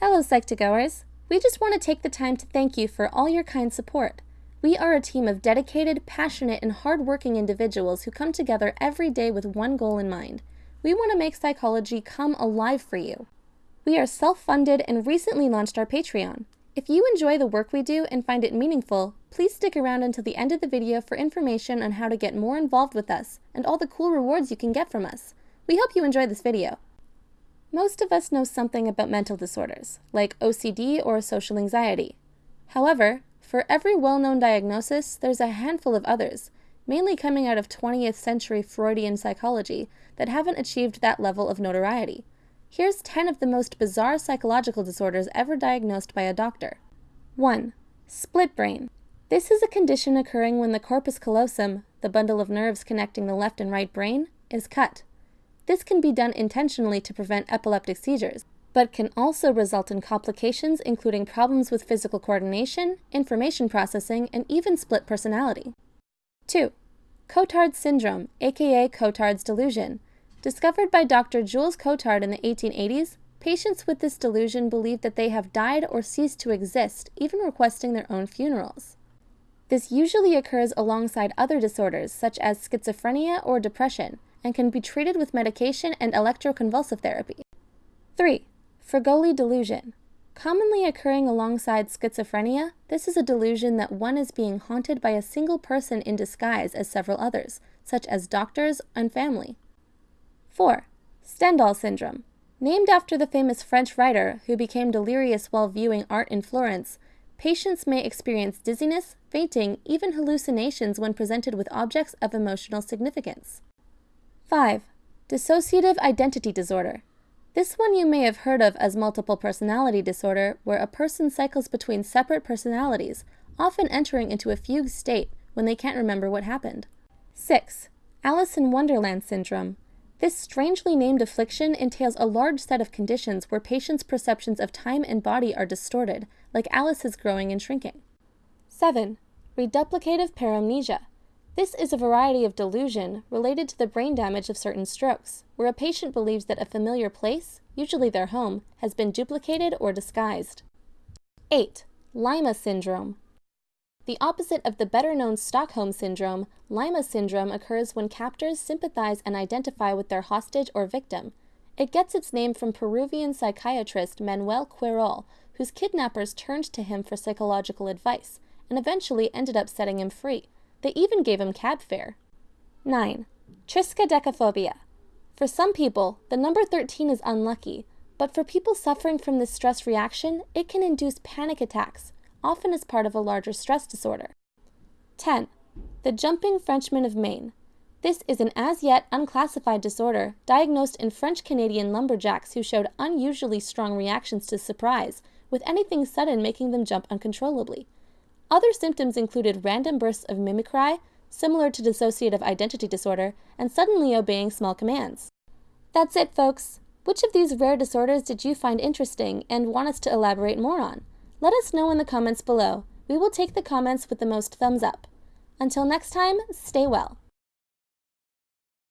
Hello, Psych2Goers. We just want to take the time to thank you for all your kind support. We are a team of dedicated, passionate, and hardworking individuals who come together every day with one goal in mind. We want to make psychology come alive for you. We are self-funded and recently launched our Patreon. If you enjoy the work we do and find it meaningful, please stick around until the end of the video for information on how to get more involved with us and all the cool rewards you can get from us. We hope you enjoy this video. Most of us know something about mental disorders, like OCD or social anxiety. However, for every well-known diagnosis, there's a handful of others, mainly coming out of 20th century Freudian psychology, that haven't achieved that level of notoriety. Here's 10 of the most bizarre psychological disorders ever diagnosed by a doctor. 1. Split brain. This is a condition occurring when the corpus callosum, the bundle of nerves connecting the left and right brain, is cut. This can be done intentionally to prevent epileptic seizures, but can also result in complications including problems with physical coordination, information processing, and even split personality. 2. Cotard's syndrome, aka Cotard's delusion. Discovered by Dr. Jules Cotard in the 1880s, patients with this delusion believe that they have died or ceased to exist, even requesting their own funerals. This usually occurs alongside other disorders such as schizophrenia or depression and can be treated with medication and electroconvulsive therapy. 3. Fregoli delusion. Commonly occurring alongside schizophrenia, this is a delusion that one is being haunted by a single person in disguise as several others, such as doctors and family. 4. Stendhal syndrome. Named after the famous French writer who became delirious while viewing art in Florence, patients may experience dizziness, fainting, even hallucinations when presented with objects of emotional significance. 5. Dissociative identity disorder. This one you may have heard of as multiple personality disorder, where a person cycles between separate personalities, often entering into a fugue state when they can't remember what happened. 6. Alice in Wonderland syndrome. This strangely named affliction entails a large set of conditions where patients' perceptions of time and body are distorted, like Alice's growing and shrinking. 7. Reduplicative paramnesia. This is a variety of delusion related to the brain damage of certain strokes, where a patient believes that a familiar place, usually their home, has been duplicated or disguised. 8. Lima syndrome. The opposite of the better-known Stockholm Syndrome, Lima Syndrome occurs when captors sympathize and identify with their hostage or victim. It gets its name from Peruvian psychiatrist Manuel Querol, whose kidnappers turned to him for psychological advice, and eventually ended up setting him free. They even gave him cab fare. 9. Triskaidekaphobia. For some people, the number 13 is unlucky, but for people suffering from this stress reaction, it can induce panic attacks, often as part of a larger stress disorder. 10. The Jumping Frenchman of Maine. This is an as yet unclassified disorder diagnosed in French Canadian lumberjacks who showed unusually strong reactions to surprise, with anything sudden making them jump uncontrollably. Other symptoms included random bursts of mimicry, similar to dissociative identity disorder, and suddenly obeying small commands. That's it, folks. Which of these rare disorders did you find interesting and want us to elaborate more on? Let us know in the comments below. We will take the comments with the most thumbs up. Until next time, stay well.